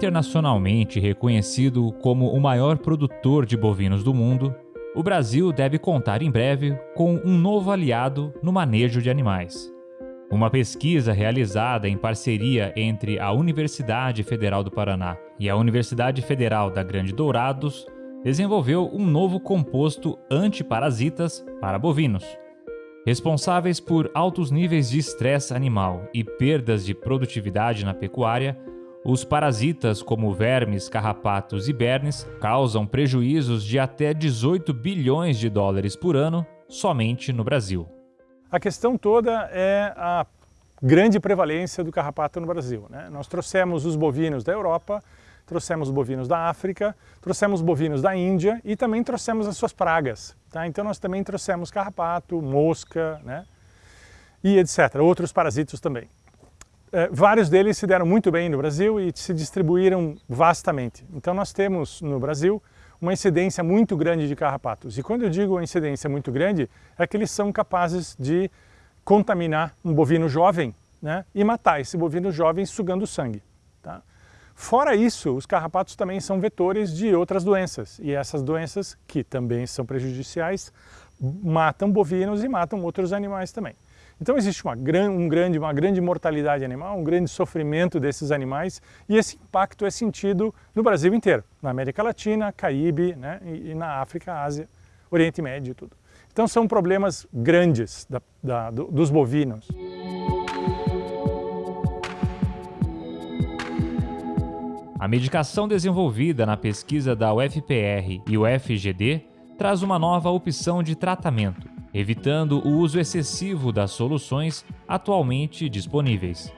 Internacionalmente reconhecido como o maior produtor de bovinos do mundo, o Brasil deve contar em breve com um novo aliado no manejo de animais. Uma pesquisa realizada em parceria entre a Universidade Federal do Paraná e a Universidade Federal da Grande Dourados desenvolveu um novo composto antiparasitas para bovinos. Responsáveis por altos níveis de estresse animal e perdas de produtividade na pecuária, os parasitas, como vermes, carrapatos e bernes, causam prejuízos de até 18 bilhões de dólares por ano somente no Brasil. A questão toda é a grande prevalência do carrapato no Brasil. Né? Nós trouxemos os bovinos da Europa, trouxemos bovinos da África, trouxemos bovinos da Índia e também trouxemos as suas pragas. Tá? Então nós também trouxemos carrapato, mosca né? e etc. Outros parasitos também. É, vários deles se deram muito bem no Brasil e se distribuíram vastamente. Então nós temos no Brasil uma incidência muito grande de carrapatos. E quando eu digo uma incidência muito grande, é que eles são capazes de contaminar um bovino jovem né, e matar esse bovino jovem sugando sangue. Tá? Fora isso, os carrapatos também são vetores de outras doenças, e essas doenças, que também são prejudiciais, matam bovinos e matam outros animais também. Então existe uma, um grande, uma grande mortalidade animal, um grande sofrimento desses animais, e esse impacto é sentido no Brasil inteiro, na América Latina, Caribe, né, e, e na África, Ásia, Oriente Médio e tudo. Então são problemas grandes da, da, do, dos bovinos. A medicação desenvolvida na pesquisa da UFPR e UFGD traz uma nova opção de tratamento, evitando o uso excessivo das soluções atualmente disponíveis.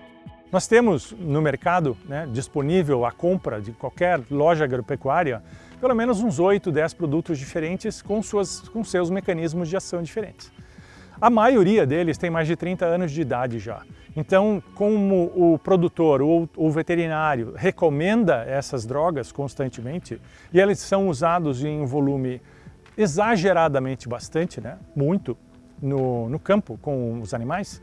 Nós temos no mercado né, disponível a compra de qualquer loja agropecuária pelo menos uns 8, 10 produtos diferentes com, suas, com seus mecanismos de ação diferentes. A maioria deles tem mais de 30 anos de idade já. Então, como o produtor ou o veterinário recomenda essas drogas constantemente, e eles são usados em um volume exageradamente bastante, né? muito, no, no campo com os animais,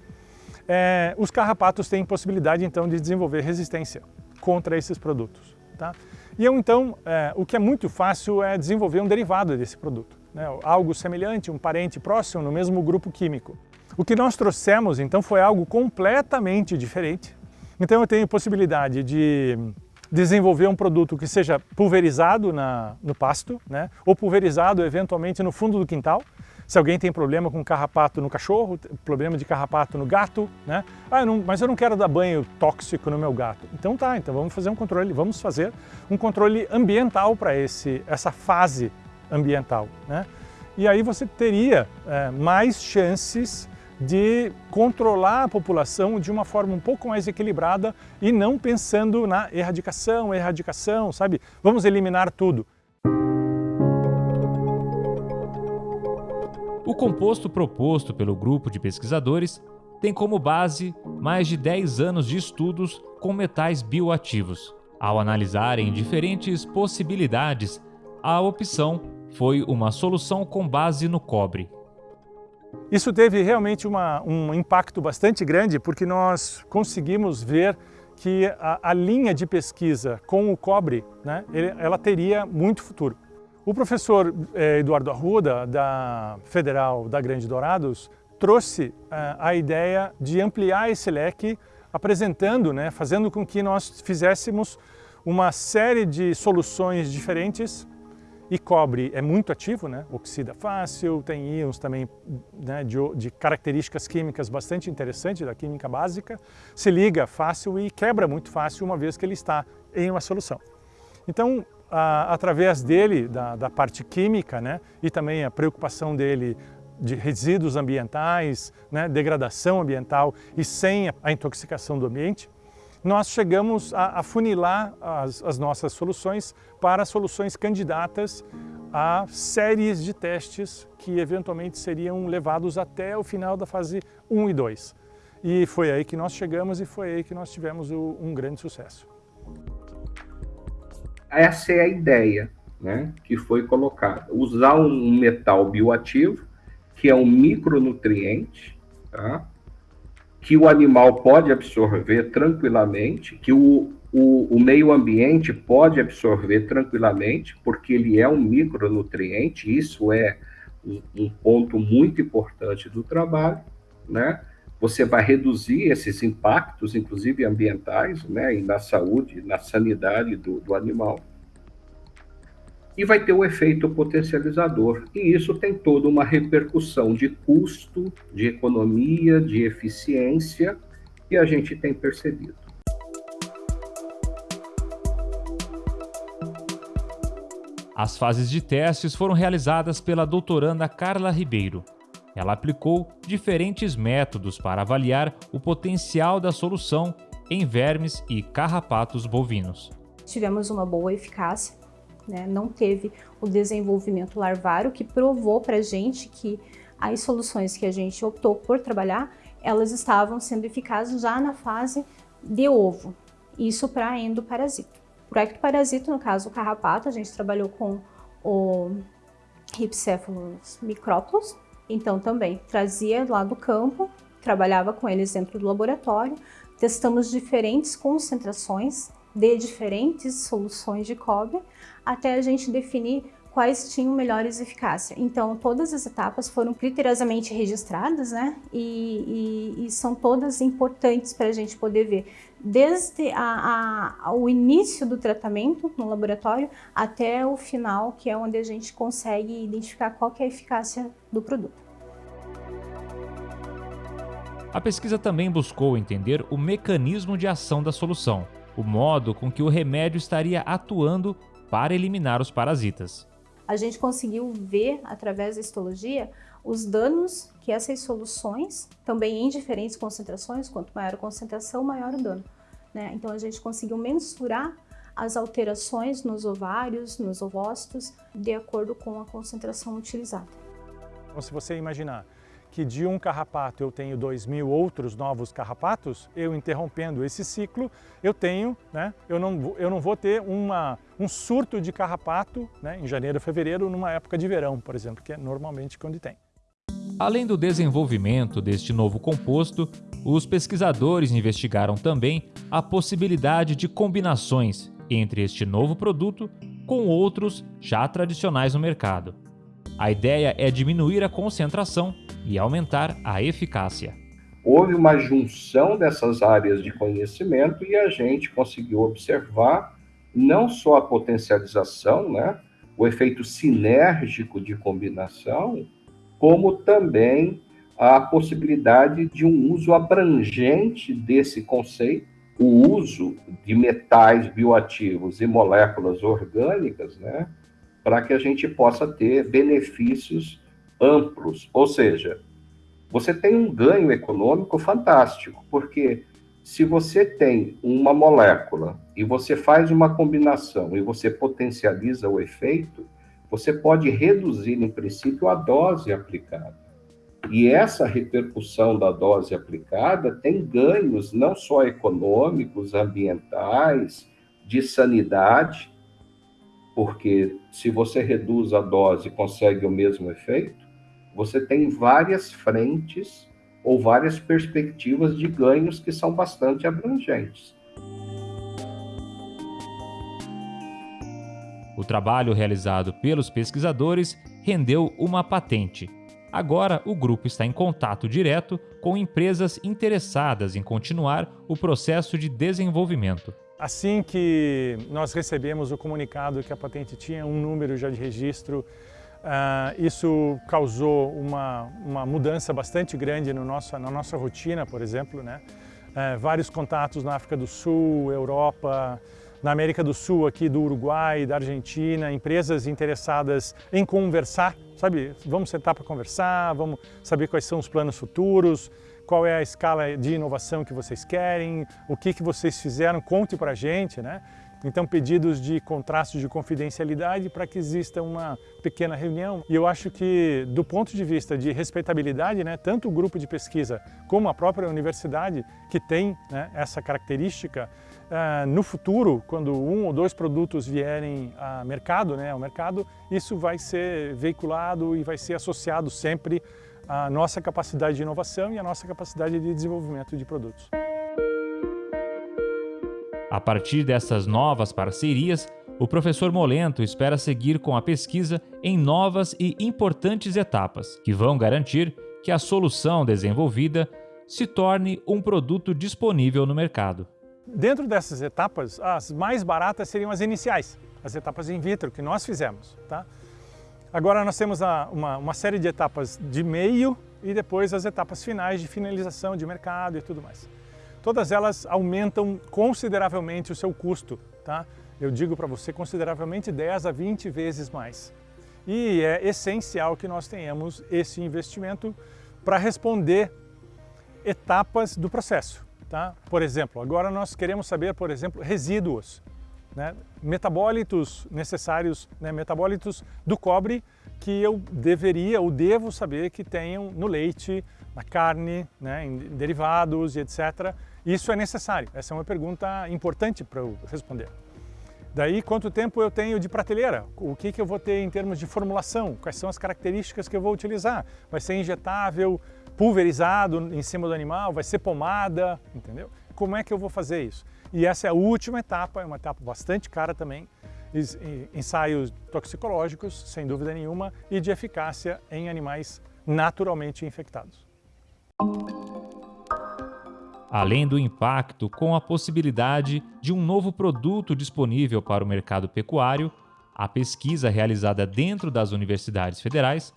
é, os carrapatos têm possibilidade então de desenvolver resistência contra esses produtos. Tá? E eu, então, é, o que é muito fácil é desenvolver um derivado desse produto, né? algo semelhante, um parente próximo no mesmo grupo químico. O que nós trouxemos, então, foi algo completamente diferente. Então eu tenho possibilidade de desenvolver um produto que seja pulverizado na, no pasto, né? ou pulverizado eventualmente no fundo do quintal. Se alguém tem problema com carrapato no cachorro, problema de carrapato no gato, né? Ah, eu não, mas eu não quero dar banho tóxico no meu gato. Então tá, então vamos fazer um controle, vamos fazer um controle ambiental para essa fase ambiental, né? E aí você teria é, mais chances de controlar a população de uma forma um pouco mais equilibrada e não pensando na erradicação, erradicação, sabe? Vamos eliminar tudo. O composto proposto pelo grupo de pesquisadores tem como base mais de 10 anos de estudos com metais bioativos. Ao analisarem diferentes possibilidades, a opção foi uma solução com base no cobre. Isso teve realmente uma, um impacto bastante grande porque nós conseguimos ver que a, a linha de pesquisa com o cobre, né, ela teria muito futuro. O professor eh, Eduardo Arruda, da Federal da Grande Dourados, trouxe eh, a ideia de ampliar esse leque, apresentando, né, fazendo com que nós fizéssemos uma série de soluções diferentes e cobre é muito ativo, né? oxida fácil, tem íons também né, de, de, características químicas bastante interessantes da química básica, se liga fácil e quebra muito fácil uma vez que ele está em uma solução. Então, a, através dele, da, da parte química, né, e também a preocupação dele de resíduos ambientais, né, degradação ambiental e sem a intoxicação do ambiente, nós chegamos a afunilar as, as nossas soluções para soluções candidatas a séries de testes que eventualmente seriam levados até o final da fase 1 e 2. E foi aí que nós chegamos e foi aí que nós tivemos o, um grande sucesso. Essa é a ideia né, que foi colocada. Usar um metal bioativo, que é um micronutriente, tá? Que o animal pode absorver tranquilamente, que o, o, o, meio ambiente pode absorver tranquilamente, porque ele é um micronutriente, isso é um, um ponto muito importante do trabalho, né? Você vai reduzir esses impactos, inclusive ambientais, né? E na saúde, na sanidade do, do animal. E vai ter o efeito potencializador. E isso tem toda uma repercussão de custo, de economia, de eficiência, que a gente tem percebido. As fases de testes foram realizadas pela doutoranda Carla Ribeiro. Ela aplicou diferentes métodos para avaliar o potencial da solução em vermes e carrapatos bovinos. Tivemos uma boa eficácia, né? não teve o desenvolvimento larvário, que provou para a gente que as soluções que a gente optou por trabalhar, elas estavam sendo eficazes já na fase de ovo, isso para endoparasita. O ectoparasito, no caso o carrapato, a gente trabalhou com o Rhipicephalus micrópolis, então também trazia lá do campo, trabalhava com eles dentro do laboratório, testamos diferentes concentrações de diferentes soluções de cobre até a gente definir quais tinham melhores eficácia. Então, todas as etapas foram criteriosamente registradas, né? E, e, e são todas importantes para a gente poder ver, desde a, a, o início do tratamento no laboratório até o final, que é onde a gente consegue identificar qual é a eficácia do produto. A pesquisa também buscou entender o mecanismo de ação da solução, o modo com que o remédio estaria atuando para eliminar os parasitas a gente conseguiu ver, através da histologia, os danos que essas soluções, também em diferentes concentrações, quanto maior a concentração, maior o dano. Né? Então a gente conseguiu mensurar as alterações nos ovários, nos ovócitos, de acordo com a concentração utilizada. Então, se você imaginar que de um carrapato eu tenho dois mil outros novos carrapatos, eu interrompendo esse ciclo, eu tenho, né, eu, não, eu não vou ter uma, um surto de carrapato né, em janeiro, fevereiro, numa época de verão, por exemplo, que é normalmente quando tem. Além do desenvolvimento deste novo composto, os pesquisadores investigaram também a possibilidade de combinações entre este novo produto com outros já tradicionais no mercado. A ideia é diminuir a concentração e aumentar a eficácia. Houve uma junção dessas áreas de conhecimento e a gente conseguiu observar não só a potencialização, né, o efeito sinérgico de combinação, como também a possibilidade de um uso abrangente desse conceito, o uso de metais bioativos e moléculas orgânicas, né, para que a gente possa ter benefícios amplos, ou seja, você tem um ganho econômico fantástico, porque se você tem uma molécula e você faz uma combinação e você potencializa o efeito, você pode reduzir, em princípio, a dose aplicada. E essa repercussão da dose aplicada tem ganhos não só econômicos, ambientais, de sanidade, porque se você reduz a dose consegue o mesmo efeito, você tem várias frentes ou várias perspectivas de ganhos que são bastante abrangentes. O trabalho realizado pelos pesquisadores rendeu uma patente. Agora, o grupo está em contato direto com empresas interessadas em continuar o processo de desenvolvimento. Assim que nós recebemos o comunicado que a patente tinha um número já de registro Uh, isso causou uma, uma mudança bastante grande no na nossa rotina, por exemplo. Né? Uh, vários contatos na África do Sul, Europa, na América do Sul, aqui do Uruguai, da Argentina, empresas interessadas em conversar, sabe? Vamos sentar para conversar, vamos saber quais são os planos futuros, qual é a escala de inovação que vocês querem, o que, que vocês fizeram, conte para a gente, né? Então, pedidos de contraste de confidencialidade para que exista uma pequena reunião. E eu acho que, do ponto de vista de respeitabilidade, né, tanto o grupo de pesquisa como a própria universidade, que tem né, essa característica, uh, no futuro, quando um ou dois produtos vierem a mercado, né, ao mercado, isso vai ser veiculado e vai ser associado sempre à nossa capacidade de inovação e à nossa capacidade de desenvolvimento de produtos. A partir dessas novas parcerias, o professor Molento espera seguir com a pesquisa em novas e importantes etapas, que vão garantir que a solução desenvolvida se torne um produto disponível no mercado. Dentro dessas etapas, as mais baratas seriam as iniciais, as etapas in vitro que nós fizemos. Tá? Agora nós temos uma, uma série de etapas de meio e depois as etapas finais de finalização de mercado e tudo mais. Todas elas aumentam consideravelmente o seu custo. Tá? Eu digo para você consideravelmente 10 a 20 vezes mais. E é essencial que nós tenhamos esse investimento para responder etapas do processo. Tá? Por exemplo, agora nós queremos saber, por exemplo, resíduos, né? metabólitos necessários, né? metabólitos do cobre que eu deveria ou devo saber que tenham no leite, na carne, né? em derivados e etc. Isso é necessário. Essa é uma pergunta importante para eu responder. Daí, quanto tempo eu tenho de prateleira? O que, que eu vou ter em termos de formulação? Quais são as características que eu vou utilizar? Vai ser injetável, pulverizado em cima do animal, vai ser pomada, entendeu? Como é que eu vou fazer isso? E essa é a última etapa, é uma etapa bastante cara também, ensaios toxicológicos, sem dúvida nenhuma, e de eficácia em animais naturalmente infectados. Além do impacto com a possibilidade de um novo produto disponível para o mercado pecuário, a pesquisa realizada dentro das universidades federais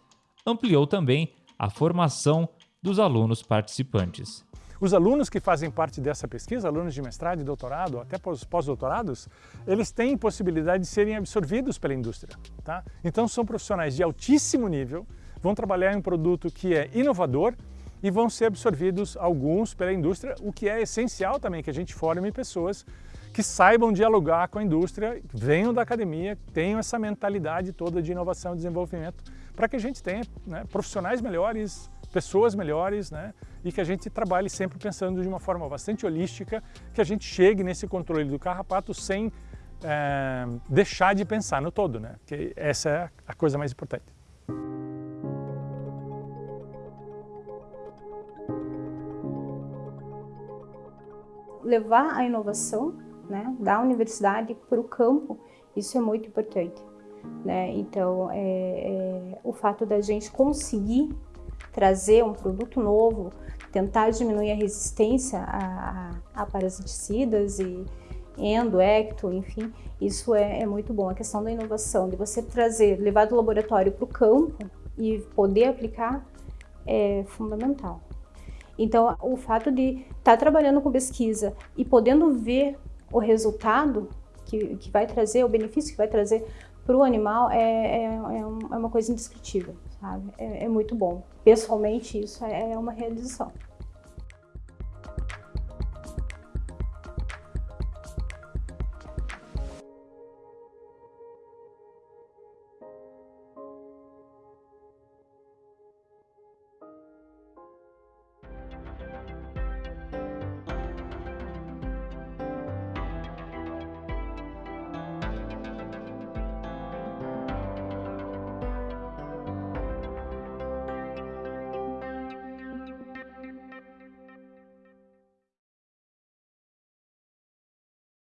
ampliou também a formação dos alunos participantes. Os alunos que fazem parte dessa pesquisa, alunos de mestrado e doutorado, até pós-doutorados, eles têm possibilidade de serem absorvidos pela indústria. Tá? Então são profissionais de altíssimo nível, vão trabalhar em um produto que é inovador e vão ser absorvidos alguns pela indústria, o que é essencial também que a gente forme pessoas que saibam dialogar com a indústria, venham da academia, tenham essa mentalidade toda de inovação e desenvolvimento, para que a gente tenha né, profissionais melhores, pessoas melhores, né? E que a gente trabalhe sempre pensando de uma forma bastante holística, que a gente chegue nesse controle do carrapato sem é, deixar de pensar no todo, né? Que essa é a coisa mais importante. Levar a inovação né, da universidade para o campo, isso é muito importante. Né? Então, é, é, o fato da gente conseguir trazer um produto novo, tentar diminuir a resistência a, a, a parasiticidas e endo, ecto, enfim, isso é, é, muito bom. A questão da inovação, de você trazer, levar do laboratório para o campo e poder aplicar é fundamental. Então, o fato de estar tá trabalhando com pesquisa e podendo ver o resultado que, que vai trazer, o benefício que vai trazer para o animal é, é, é, uma coisa indescritível sabe? É, é muito bom. Pessoalmente, isso é, é uma realização.